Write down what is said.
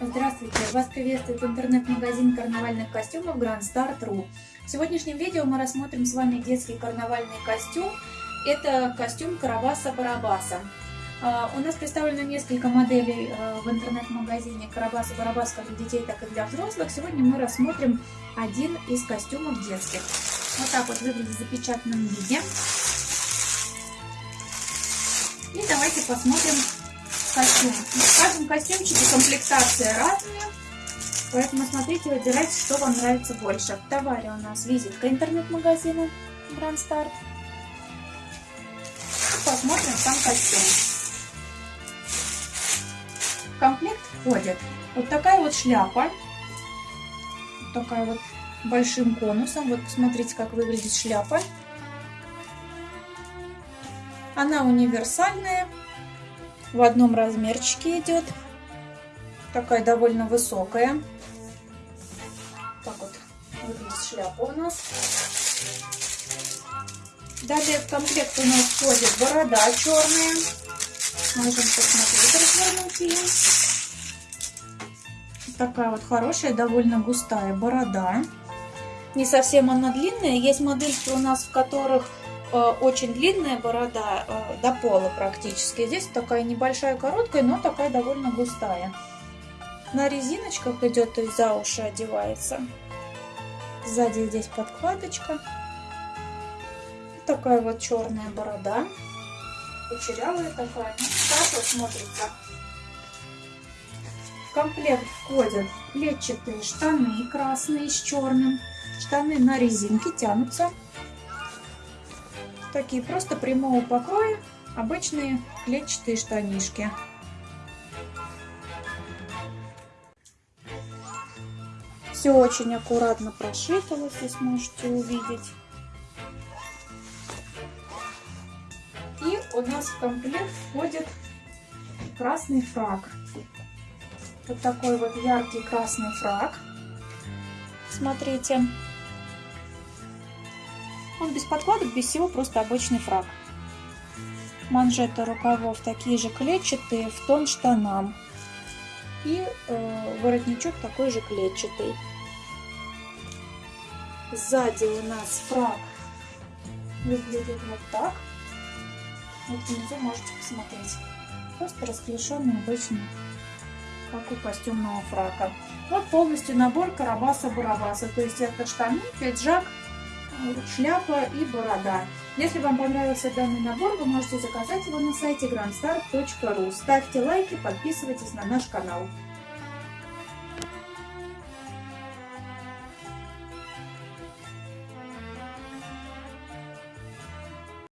Здравствуйте! Вас приветствует интернет-магазин карнавальных костюмов Grand Start.ru. В сегодняшнем видео мы рассмотрим с вами детский карнавальный костюм. Это костюм Карабаса-Барабаса. А, у нас представлено несколько моделей а, в интернет-магазине Карабаса-Барабас как для детей, так и для взрослых. Сегодня мы рассмотрим один из костюмов детских. Вот так вот выглядит в запечатанном виде. И давайте посмотрим костюм. В каждом костюмчике комплектация разная. Поэтому смотрите, выбирайте, что вам нравится больше. В товаре у нас визитка интернет-магазина Grand Start. Посмотрим сам костюм. В комплект входит вот такая вот шляпа. Вот такая вот большим конусом. Вот посмотрите, как выглядит шляпа. Она универсальная в одном размерчике идет. Такая довольно высокая. Так вот выглядит шляпа у нас. Далее в комплект у нас входит борода черная. Можем посмотреть, развернуть ее. Такая вот хорошая, довольно густая борода. Не совсем она длинная. Есть модельки у нас, в которых очень длинная борода э, до пола практически. Здесь такая небольшая, короткая, но такая довольно густая. На резиночках идет, то есть за уши одевается. Сзади здесь подкладочка. Такая вот черная борода. Кучерявая такая. Ну, так смотрится. В комплект входят клетчатые штаны красные с черным. Штаны на резинке тянутся Такие просто прямого покроя, обычные клетчатые штанишки. Все очень аккуратно прошито, вы здесь можете увидеть. И у нас в комплект входит красный фраг. Вот такой вот яркий красный фраг. Смотрите. Он без подкладок, без всего, просто обычный фраг. Манжеты рукавов такие же клетчатые, в тон штанам. И э, воротничок такой же клетчатый. Сзади у нас фраг выглядит вот так. Вот внизу можете посмотреть. Просто расклешенный обычный, как у костюмного фрака. Вот полностью набор Карабаса-Барабаса. То есть это штаны, пиджак, шляпа и борода. Если вам понравился данный набор, вы можете заказать его на сайте grandstar.ru. Ставьте лайки, подписывайтесь на наш канал.